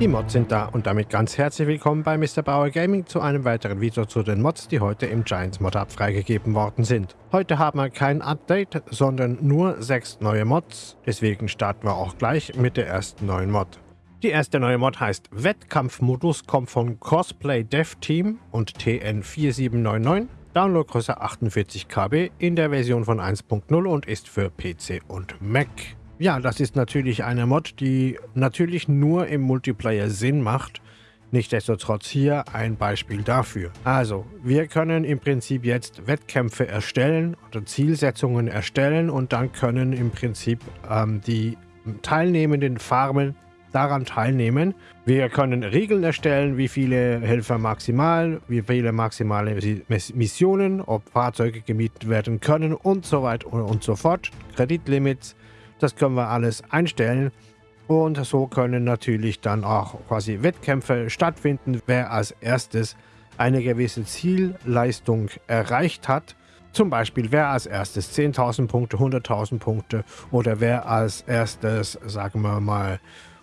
Die Mods sind da und damit ganz herzlich willkommen bei Mr. Bauer Gaming zu einem weiteren Video zu den Mods, die heute im Giants Mod Hub freigegeben worden sind. Heute haben wir kein Update, sondern nur sechs neue Mods, deswegen starten wir auch gleich mit der ersten neuen Mod. Die erste neue Mod heißt Wettkampfmodus, kommt von Cosplay Dev Team und TN4799. Downloadgröße 48 KB in der Version von 1.0 und ist für PC und Mac. Ja, das ist natürlich eine Mod, die natürlich nur im Multiplayer Sinn macht. Nichtsdestotrotz hier ein Beispiel dafür. Also, wir können im Prinzip jetzt Wettkämpfe erstellen oder Zielsetzungen erstellen und dann können im Prinzip ähm, die teilnehmenden Farmen daran teilnehmen. Wir können Regeln erstellen, wie viele Helfer maximal, wie viele maximale Missionen, ob Fahrzeuge gemietet werden können und so weiter und so fort. Kreditlimits, das können wir alles einstellen. Und so können natürlich dann auch quasi Wettkämpfe stattfinden, wer als erstes eine gewisse Zielleistung erreicht hat. Zum Beispiel, wer als erstes 10.000 Punkte, 100.000 Punkte oder wer als erstes, sagen wir mal,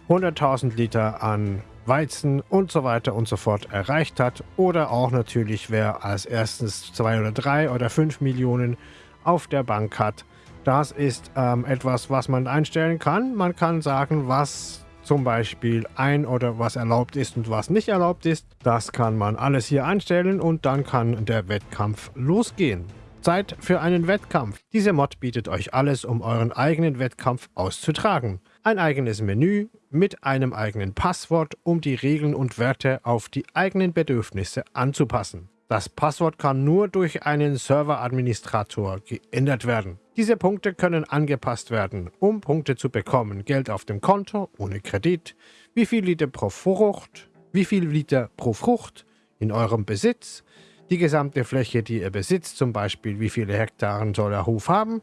100.000 Liter an Weizen und so weiter und so fort erreicht hat. Oder auch natürlich, wer als erstes 2 oder 3 oder 5 Millionen auf der Bank hat. Das ist ähm, etwas, was man einstellen kann. Man kann sagen, was zum Beispiel ein oder was erlaubt ist und was nicht erlaubt ist. Das kann man alles hier einstellen und dann kann der Wettkampf losgehen. Zeit für einen Wettkampf. Diese Mod bietet euch alles, um euren eigenen Wettkampf auszutragen. Ein eigenes Menü mit einem eigenen Passwort, um die Regeln und Werte auf die eigenen Bedürfnisse anzupassen. Das Passwort kann nur durch einen Serveradministrator geändert werden. Diese Punkte können angepasst werden, um Punkte zu bekommen. Geld auf dem Konto, ohne Kredit, wie viel Liter pro Frucht, wie viel Liter pro Frucht in eurem Besitz, die gesamte Fläche, die ihr besitzt, zum Beispiel wie viele Hektaren soll der Hof haben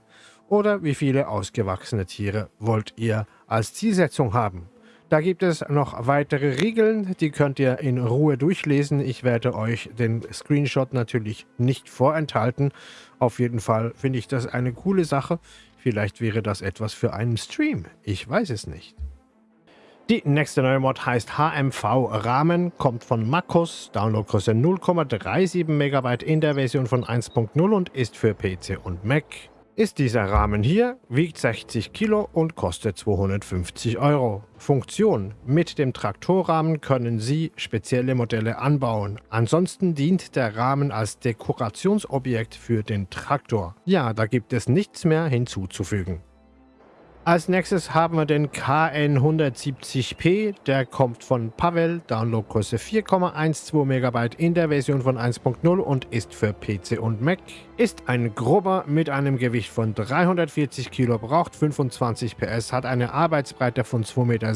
oder wie viele ausgewachsene Tiere wollt ihr als Zielsetzung haben. Da gibt es noch weitere Regeln, die könnt ihr in Ruhe durchlesen. Ich werde euch den Screenshot natürlich nicht vorenthalten. Auf jeden Fall finde ich das eine coole Sache. Vielleicht wäre das etwas für einen Stream. Ich weiß es nicht. Die nächste neue Mod heißt HMV Rahmen, kommt von Makos, Downloadgröße 0,37 MB in der Version von 1.0 und ist für PC und Mac ist dieser Rahmen hier, wiegt 60 Kilo und kostet 250 Euro. Funktion. Mit dem Traktorrahmen können Sie spezielle Modelle anbauen. Ansonsten dient der Rahmen als Dekorationsobjekt für den Traktor. Ja, da gibt es nichts mehr hinzuzufügen. Als nächstes haben wir den KN170p, der kommt von Pavel, Downloadgröße 4,12 MB in der Version von 1.0 und ist für PC und Mac. Ist ein grober mit einem Gewicht von 340 Kilo, braucht 25 PS, hat eine Arbeitsbreite von 2,60 Meter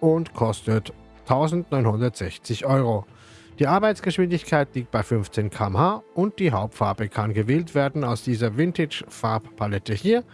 und kostet 1960 Euro. Die Arbeitsgeschwindigkeit liegt bei 15 km/h und die Hauptfarbe kann gewählt werden aus dieser Vintage-Farbpalette hier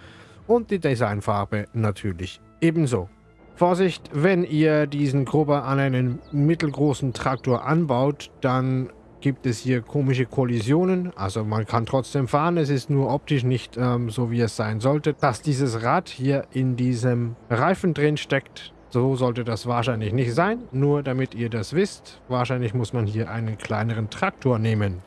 und die Designfarbe natürlich ebenso. Vorsicht, wenn ihr diesen Grubber an einen mittelgroßen Traktor anbaut, dann gibt es hier komische Kollisionen. Also man kann trotzdem fahren, es ist nur optisch nicht ähm, so, wie es sein sollte. Dass dieses Rad hier in diesem Reifen drin steckt, so sollte das wahrscheinlich nicht sein. Nur damit ihr das wisst, wahrscheinlich muss man hier einen kleineren Traktor nehmen.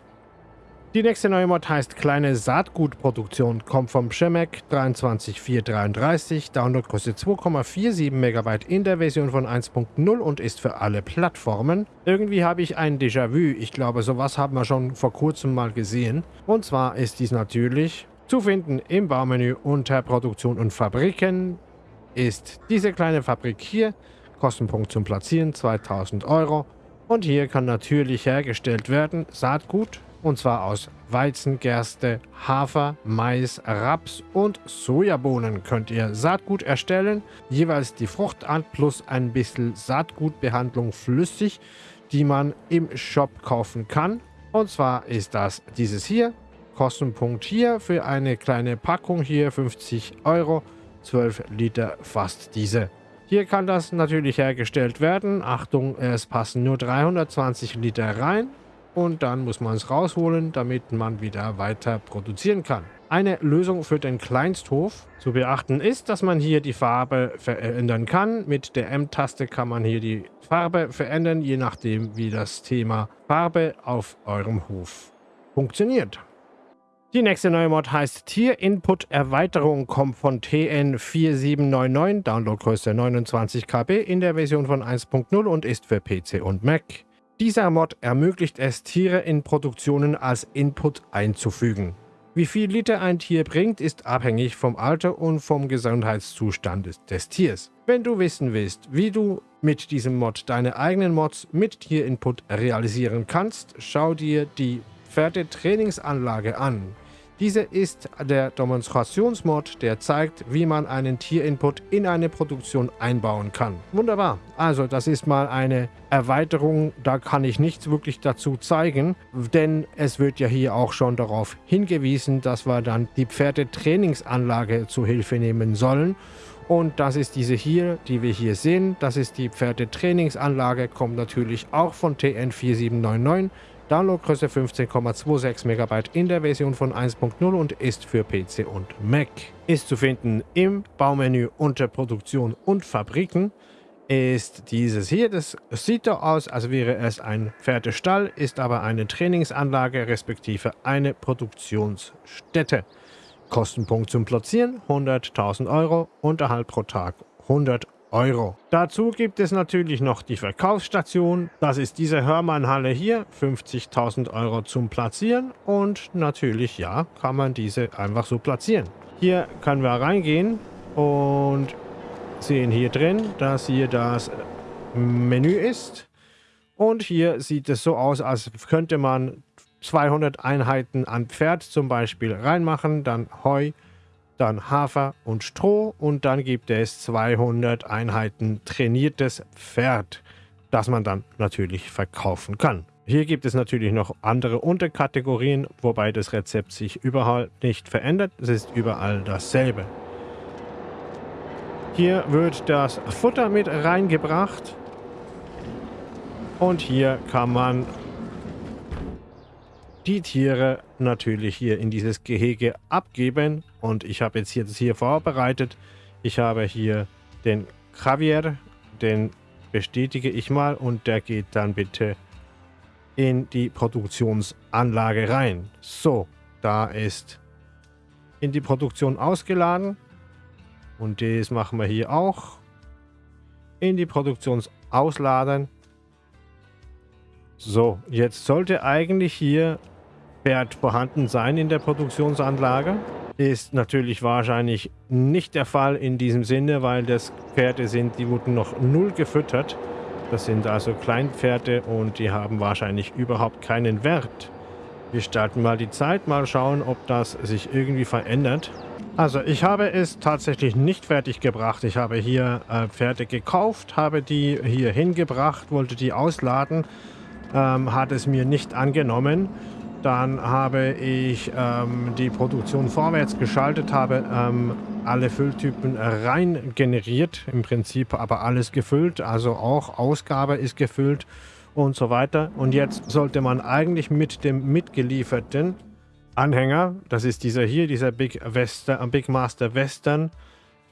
Die nächste neue Mod heißt Kleine Saatgutproduktion, kommt vom Schemek 23433, Downloadgröße 2,47 MB in der Version von 1.0 und ist für alle Plattformen. Irgendwie habe ich ein Déjà-vu, ich glaube sowas haben wir schon vor kurzem mal gesehen. Und zwar ist dies natürlich zu finden im Baumenü unter Produktion und Fabriken ist diese kleine Fabrik hier, Kostenpunkt zum Platzieren 2000 Euro. Und hier kann natürlich hergestellt werden Saatgut, und zwar aus Weizen, Gerste, Hafer, Mais, Raps und Sojabohnen könnt ihr Saatgut erstellen. Jeweils die Fruchtart plus ein bisschen Saatgutbehandlung flüssig, die man im Shop kaufen kann. Und zwar ist das dieses hier. Kostenpunkt hier für eine kleine Packung hier 50 Euro. 12 Liter fast diese. Hier kann das natürlich hergestellt werden. Achtung, es passen nur 320 Liter rein und dann muss man es rausholen, damit man wieder weiter produzieren kann. eine Lösung für den Kleinsthof. Zu beachten ist, dass man hier die Farbe verändern kann. Mit der M-Taste kann man hier die Farbe verändern, je nachdem wie das Thema Farbe auf eurem Hof funktioniert. Die nächste neue Mod heißt Tier Input Erweiterung, kommt von TN4799, Downloadgröße 29 KB in der Version von 1.0 und ist für PC und Mac. Dieser Mod ermöglicht es, Tiere in Produktionen als Input einzufügen. Wie viel Liter ein Tier bringt, ist abhängig vom Alter und vom Gesundheitszustand des Tiers. Wenn du wissen willst, wie du mit diesem Mod deine eigenen Mods mit Tierinput realisieren kannst, schau dir die Pferdetrainingsanlage an. Diese ist der Demonstrationsmod, der zeigt, wie man einen Tierinput in eine Produktion einbauen kann. Wunderbar. Also das ist mal eine Erweiterung, da kann ich nichts wirklich dazu zeigen, denn es wird ja hier auch schon darauf hingewiesen, dass wir dann die Pferdetrainingsanlage zu Hilfe nehmen sollen. Und das ist diese hier, die wir hier sehen. Das ist die Pferdetrainingsanlage, kommt natürlich auch von TN4799. Downloadgröße 15,26 MB in der Version von 1.0 und ist für PC und Mac. Ist zu finden im Baumenü unter Produktion und Fabriken ist dieses hier. Das sieht so aus, als wäre es ein Pferdestall, ist aber eine Trainingsanlage respektive eine Produktionsstätte. Kostenpunkt zum Platzieren 100.000 Euro, Unterhalt pro Tag 100 Euro. Dazu gibt es natürlich noch die Verkaufsstation. Das ist diese Hörmann-Halle hier. 50.000 Euro zum Platzieren. Und natürlich, ja, kann man diese einfach so platzieren. Hier können wir reingehen und sehen hier drin, dass hier das Menü ist. Und hier sieht es so aus, als könnte man 200 Einheiten an Pferd zum Beispiel reinmachen, dann Heu, dann Hafer und Stroh und dann gibt es 200 Einheiten trainiertes Pferd, das man dann natürlich verkaufen kann. Hier gibt es natürlich noch andere Unterkategorien, wobei das Rezept sich überhaupt nicht verändert. Es ist überall dasselbe. Hier wird das Futter mit reingebracht. Und hier kann man die Tiere natürlich hier in dieses Gehege abgeben. Und ich habe jetzt hier das hier vorbereitet. Ich habe hier den Javier, den bestätige ich mal und der geht dann bitte in die Produktionsanlage rein. So, da ist in die Produktion ausgeladen und das machen wir hier auch. In die Produktion ausladen. So, jetzt sollte eigentlich hier Pferd vorhanden sein in der Produktionsanlage. Ist natürlich wahrscheinlich nicht der Fall in diesem Sinne, weil das Pferde sind, die wurden noch null gefüttert. Das sind also Kleinpferde und die haben wahrscheinlich überhaupt keinen Wert. Wir starten mal die Zeit, mal schauen, ob das sich irgendwie verändert. Also ich habe es tatsächlich nicht fertig gebracht. Ich habe hier äh, Pferde gekauft, habe die hier hingebracht, wollte die ausladen, ähm, hat es mir nicht angenommen. Dann habe ich ähm, die Produktion vorwärts geschaltet, habe ähm, alle Fülltypen rein generiert, im Prinzip aber alles gefüllt, also auch Ausgabe ist gefüllt und so weiter. Und jetzt sollte man eigentlich mit dem mitgelieferten Anhänger, das ist dieser hier, dieser Big, Western, Big Master Western,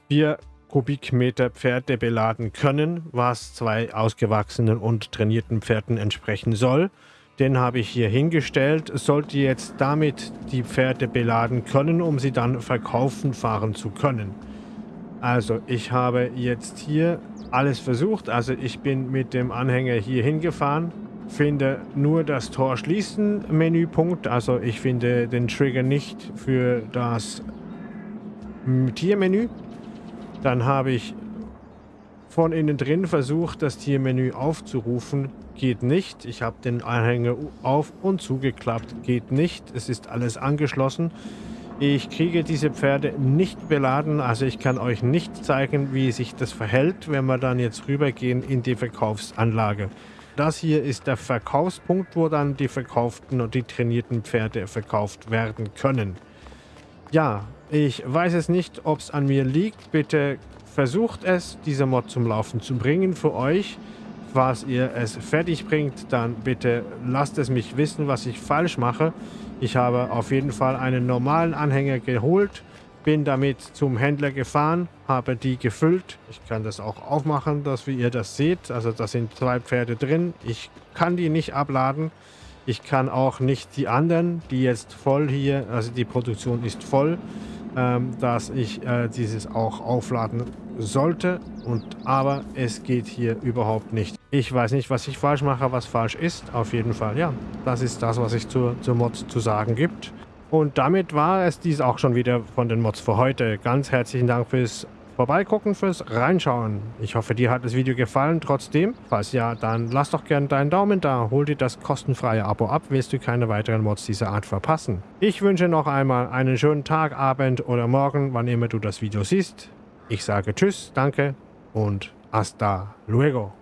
4 Kubikmeter Pferde beladen können, was zwei ausgewachsenen und trainierten Pferden entsprechen soll. Den habe ich hier hingestellt. Sollte jetzt damit die Pferde beladen können, um sie dann verkaufen fahren zu können. Also ich habe jetzt hier alles versucht. Also ich bin mit dem Anhänger hier hingefahren. Finde nur das Tor schließen Menüpunkt. Also ich finde den Trigger nicht für das Tiermenü. Dann habe ich von innen drin versucht, das Tiermenü aufzurufen. Geht nicht. Ich habe den Anhänger auf und zugeklappt. Geht nicht. Es ist alles angeschlossen. Ich kriege diese Pferde nicht beladen, also ich kann euch nicht zeigen, wie sich das verhält, wenn wir dann jetzt rübergehen in die Verkaufsanlage. Das hier ist der Verkaufspunkt, wo dann die verkauften und die trainierten Pferde verkauft werden können. Ja, ich weiß es nicht, ob es an mir liegt. Bitte versucht es, diese Mod zum Laufen zu bringen für euch. Was ihr es fertig bringt, dann bitte lasst es mich wissen, was ich falsch mache. Ich habe auf jeden Fall einen normalen Anhänger geholt, bin damit zum Händler gefahren, habe die gefüllt. Ich kann das auch aufmachen, dass ihr das seht. Also da sind zwei Pferde drin. Ich kann die nicht abladen. Ich kann auch nicht die anderen, die jetzt voll hier, also die Produktion ist voll, ähm, dass ich äh, dieses auch aufladen sollte. Und aber es geht hier überhaupt nicht. Ich weiß nicht, was ich falsch mache, was falsch ist. Auf jeden Fall, ja. Das ist das, was es zur, zur Mod zu sagen gibt. Und damit war es dies auch schon wieder von den Mods für heute. Ganz herzlichen Dank fürs Vorbeigucken, fürs Reinschauen. Ich hoffe, dir hat das Video gefallen. Trotzdem, falls ja, dann lass doch gerne deinen Daumen da. Hol dir das kostenfreie Abo ab, willst du keine weiteren Mods dieser Art verpassen. Ich wünsche noch einmal einen schönen Tag, Abend oder Morgen, wann immer du das Video siehst. Ich sage Tschüss, danke und hasta luego.